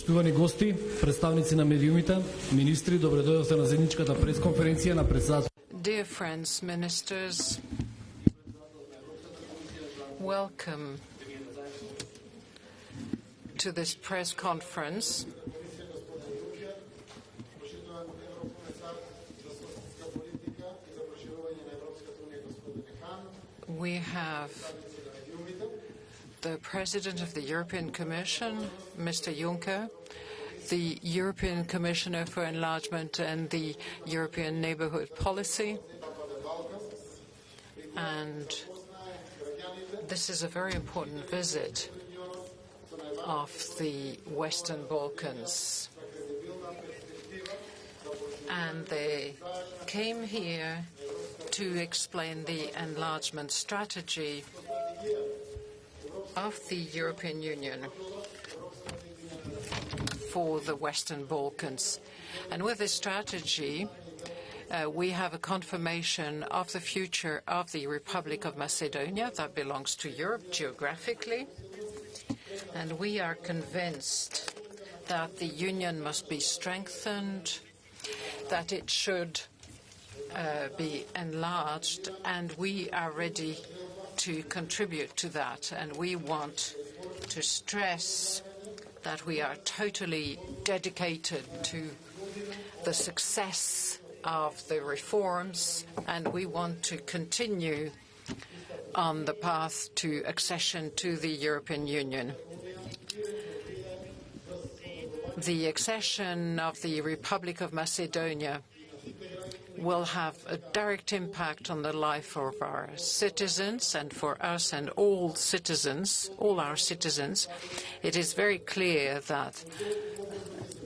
Поштувани гости, представници на медиумите, министри, добре дојдовте на заедничката пресконференција на председател. Dear friends, ministers, welcome to this press conference. We have the President of the European Commission, Mr. Juncker, the European Commissioner for Enlargement and the European Neighbourhood Policy. And this is a very important visit of the Western Balkans. And they came here to explain the enlargement strategy of the European Union for the Western Balkans. And with this strategy, uh, we have a confirmation of the future of the Republic of Macedonia that belongs to Europe geographically. And we are convinced that the Union must be strengthened, that it should uh, be enlarged, and we are ready to contribute to that. And we want to stress that we are totally dedicated to the success of the reforms, and we want to continue on the path to accession to the European Union. The accession of the Republic of Macedonia will have a direct impact on the life of our citizens and for us and all citizens, all our citizens. It is very clear that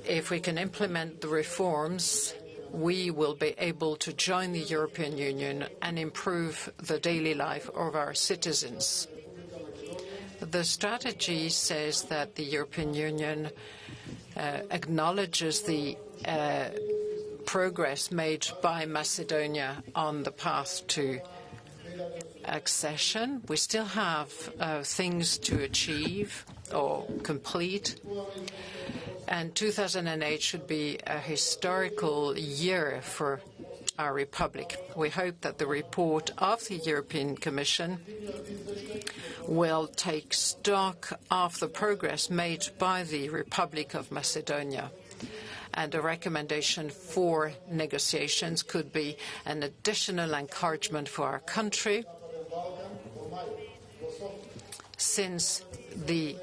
if we can implement the reforms, we will be able to join the European Union and improve the daily life of our citizens. The strategy says that the European Union uh, acknowledges the uh, progress made by Macedonia on the path to accession. We still have uh, things to achieve or complete. And 2008 should be a historical year for our republic. We hope that the report of the European Commission will take stock of the progress made by the Republic of Macedonia and a recommendation for negotiations could be an additional encouragement for our country since the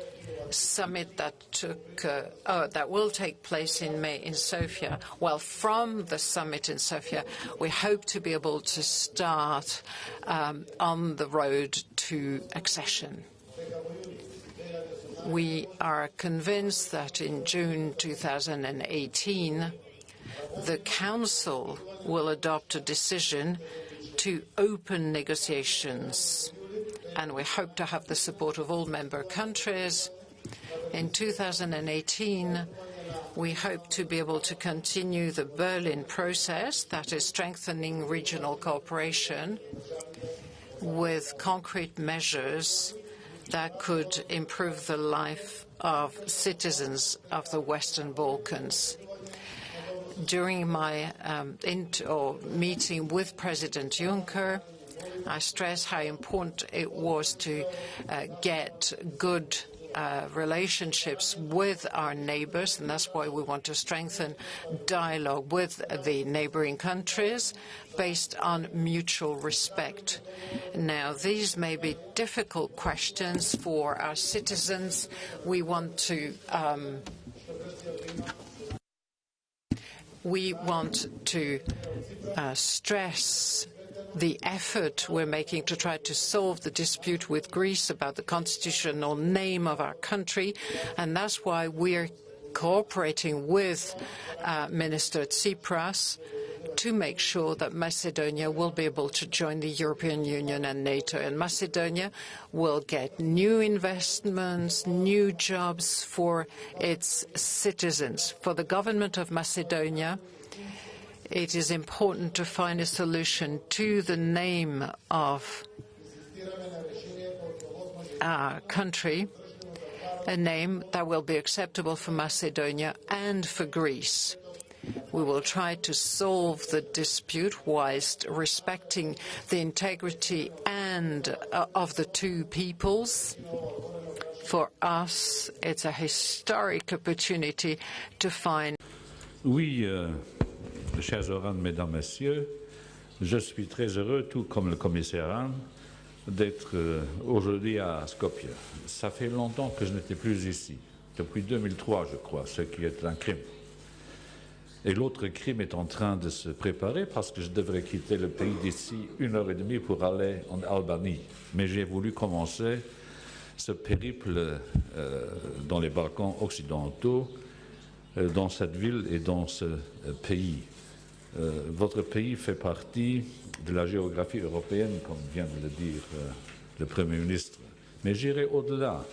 summit that took uh, uh, that will take place in May in Sofia. Well, from the summit in Sofia, we hope to be able to start um, on the road to accession. We are convinced that in June 2018, the Council will adopt a decision to open negotiations, and we hope to have the support of all member countries. In 2018, we hope to be able to continue the Berlin process, that is strengthening regional cooperation with concrete measures that could improve the life of citizens of the Western Balkans. During my um, meeting with President Juncker, I stressed how important it was to uh, get good uh, relationships with our neighbours, and that's why we want to strengthen dialogue with the neighbouring countries based on mutual respect. Now, these may be difficult questions for our citizens. We want to um, we want to uh, stress the effort we're making to try to solve the dispute with Greece about the constitutional name of our country, and that's why we're cooperating with uh, Minister Tsipras to make sure that Macedonia will be able to join the European Union and NATO. And Macedonia will get new investments, new jobs for its citizens. For the government of Macedonia, it is important to find a solution to the name of our country a name that will be acceptable for Macedonia and for Greece. We will try to solve the dispute whilst respecting the integrity and uh, of the two peoples. For us, it's a historic opportunity to find Oui, euh, chers Oran, mesdames, messieurs, je suis très heureux, tout comme le commissaire Hahn, d'être euh, aujourd'hui à Skopje. Ça fait longtemps que je n'étais plus ici, depuis 2003, je crois, ce qui est un crime. Et l'autre crime est en train de se préparer parce que je devrais quitter le pays d'ici une heure et demie pour aller en Albanie. Mais j'ai voulu commencer ce périple euh, dans les Balkans occidentaux, euh, dans cette ville et dans ce pays. Euh, votre pays fait partie de la géographie européenne, comme vient de le dire euh, le Premier ministre. Mais j'irai au-delà.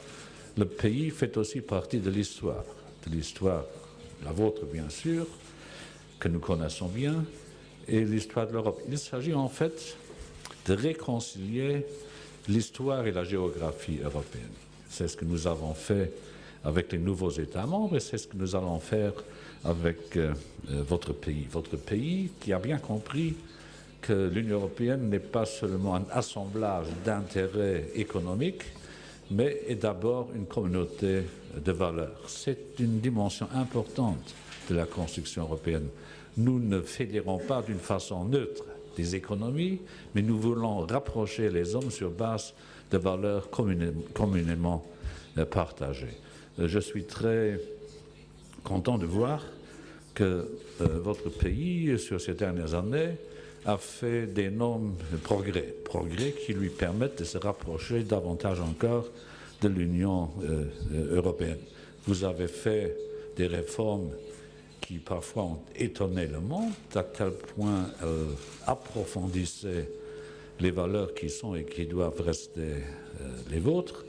Le pays fait aussi partie de l'histoire, de l'histoire, la vôtre bien sûr, que nous connaissons bien, et l'histoire de l'Europe. Il s'agit en fait de réconcilier l'histoire et la géographie européenne. C'est ce que nous avons fait avec les nouveaux États membres et c'est ce que nous allons faire avec euh, euh, votre pays. Votre pays qui a bien compris que l'Union européenne n'est pas seulement un assemblage d'intérêts économiques, mais est d'abord une communauté de valeurs. C'est une dimension importante de la construction européenne. Nous ne fédérons pas d'une façon neutre des économies, mais nous voulons rapprocher les hommes sur base de valeurs communément euh, partagées. Euh, je suis très content de voir que euh, votre pays, sur ces dernières années, a fait d'énormes progrès, progrès qui lui permettent de se rapprocher davantage encore de l'Union européenne. Vous avez fait des réformes qui parfois ont étonné le monde, à quel point elles approfondissaient les valeurs qui sont et qui doivent rester euh, les vôtres.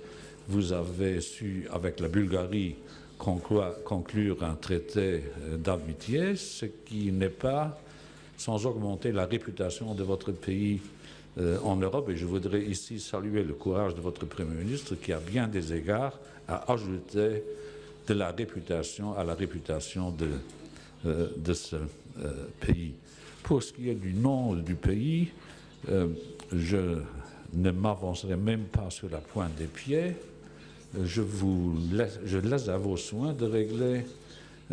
Vous avez su, avec la Bulgarie, conclure, un traité euh, d'amitié, ce qui n'est pas sans augmenter la réputation de votre pays euh, en Europe. Et je voudrais ici saluer le courage de votre Premier ministre qui, à bien des égards, a ajouté de la réputation à la réputation de euh, de ce pays. Pour ce qui est du nom du pays, je ne m'avancerai même pas sur la pointe des pieds. Je, vous laisse, à vos soins de régler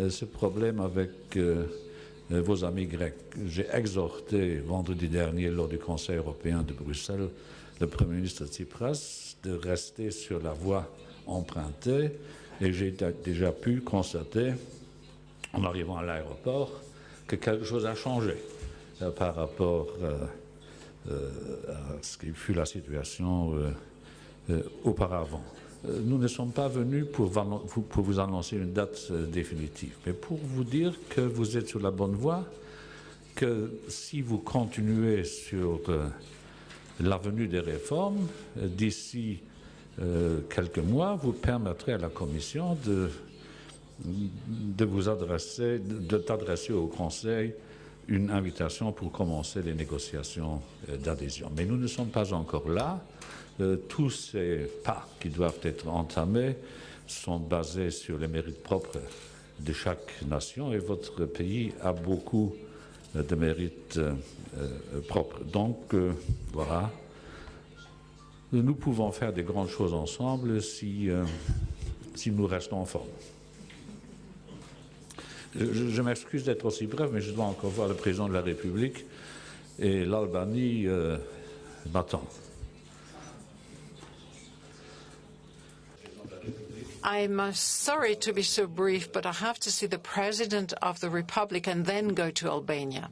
ce problème avec vos amis grecs. J'ai exhorté vendredi dernier lors du Conseil européen de Bruxelles le Premier ministre Tsipras de rester sur la voie empruntée et j'ai déjà pu constater en arrivant à l'aéroport, que quelque chose a changé euh, par rapport euh, euh, à ce qui fut la situation auparavant. Nous ne sommes pas venus pour, vous annoncer une date définitive, mais pour vous dire que vous êtes sur la bonne voie, que si vous continuez sur l'avenue des réformes, d'ici quelques mois, vous permettrez à la Commission de vous adresser, au Conseil une invitation pour commencer les négociations euh, d'adhésion. Mais nous ne sommes pas encore là. Euh, tous ces pas qui doivent être entamés sont basés sur les mérites propres de chaque nation et votre pays a beaucoup euh, de mérites propres. Donc, voilà, nous pouvons faire des grandes choses ensemble si, nous restons en forme. Je, je m'excuse d'être aussi bref, mais je dois encore voir le président de la République et l'Albanie euh, m'attend. I'm sorry to be so brief, but I have to see the President of the Republic and then go to Albania.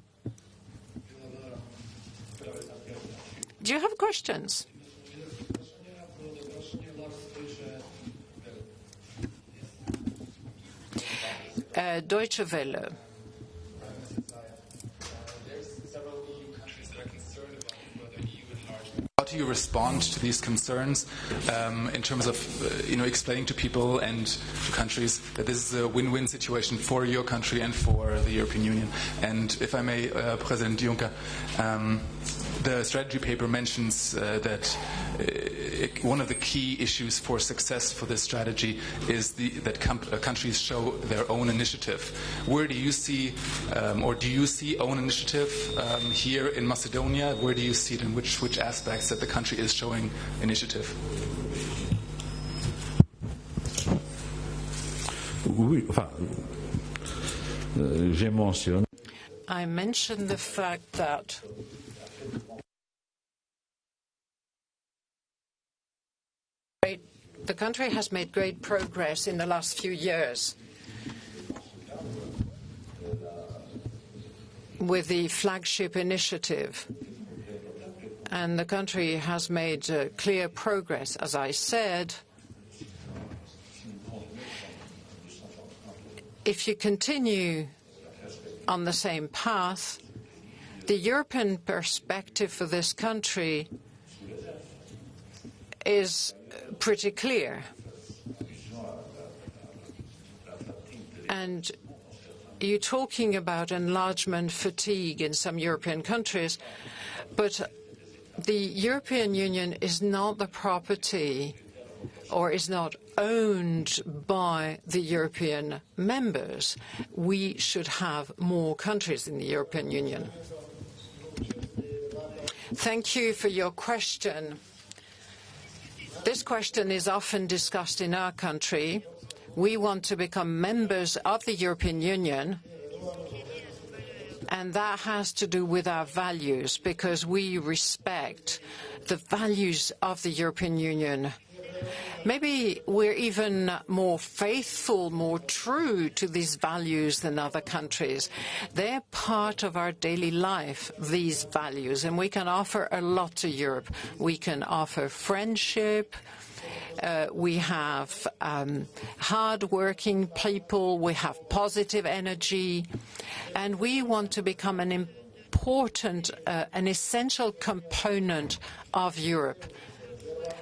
Do you have questions? Uh, Deutsche Welle. Do you respond to these concerns um, in terms of, uh, you know, explaining to people and to countries that this is a win-win situation for your country and for the European Union? And if I may, uh, President Juncker, um, the strategy paper mentions uh, that uh, one of the key issues for success for this strategy is the, that com- uh, countries show their own initiative. Where do you see, um, or do you see own initiative um, here in Macedonia? Where do you see it, in which which aspects that the country is showing initiative? Oui, enfin, euh, j'ai mentionné I mentioned the fact that the country has made great progress in the last few years with the flagship initiative. And the country has made uh, clear progress. As I said, if you continue on the same path, the European perspective for this country is pretty clear. And you're talking about enlargement fatigue in some European countries, but the European Union is not the property or is not owned by the European members. We should have more countries in the European Union. Thank you for your question. This question is often discussed in our country. We want to become members of the European Union, and that has to do with our values, because we respect the values of the European Union. Maybe we're even more faithful, more true to these values than other countries. They're part of our daily life, these values, and we can offer a lot to Europe. We can offer friendship, uh, we have um, hard-working people, we have positive energy, and we want to become an important, uh, an essential component of Europe.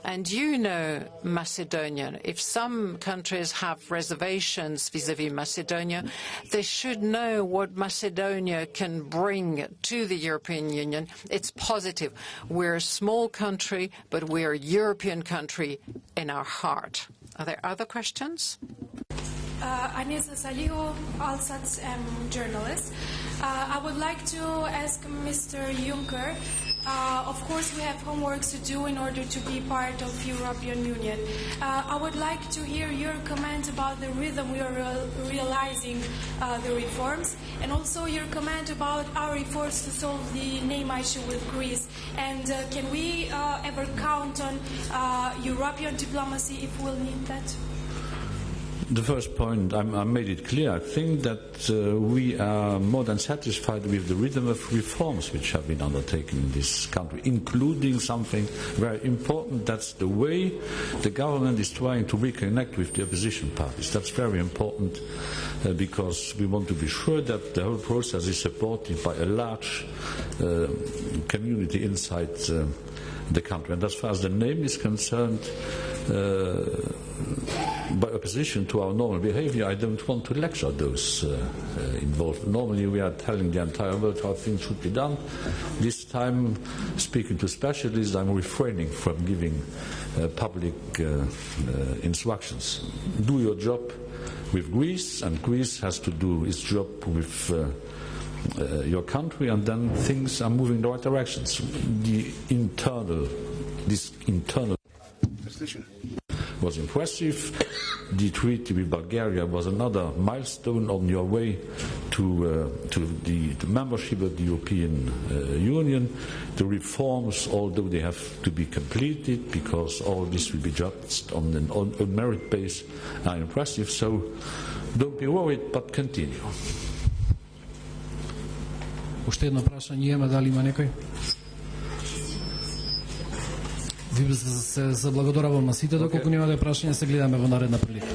And you know Macedonia. If some countries have reservations vis-à-vis -vis Macedonia, they should know what Macedonia can bring to the European Union. It's positive. We're a small country, but we're a European country in our heart. Are there other questions? Uh, Anisa Salihu, Alsat um, journalist. Uh, I would like to ask Mr. Juncker uh, of course, we have homework to do in order to be part of European Union. Uh, I would like to hear your comment about the rhythm we are re realizing uh, the reforms, and also your comment about our efforts to solve the name issue with Greece. And uh, can we uh, ever count on uh, European diplomacy if we'll need that? The first point, I, I made it clear. I think that uh, we are more than satisfied with the rhythm of reforms which have been undertaken in this country, including something very important. That's the way the government is trying to reconnect with the opposition parties. That's very important uh, because we want to be sure that the whole process is supported by a large uh, community inside uh, the country. And as far as the name is concerned, by opposition to our normal behavior, I don't want to lecture those uh, uh, involved. Normally, we are telling the entire world how things should be done. This time, speaking to specialists, I'm refraining from giving uh, public uh, uh, instructions. Do your job with Greece, and Greece has to do its job with. Uh, your country, and then things are moving in the right directions. The internal, this internal was impressive. The treaty with Bulgaria was another milestone on your way to, uh, to the to membership of the European uh, Union. The reforms, although they have to be completed because all this will be judged on an on, on merit base, are impressive. So don't be worried, but continue. Уште едно прашање имаме, дали има некој? им се, се благодаравам на сите, доколку okay. да прашања се гледаме во наредна прилика.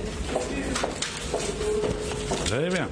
Желебја.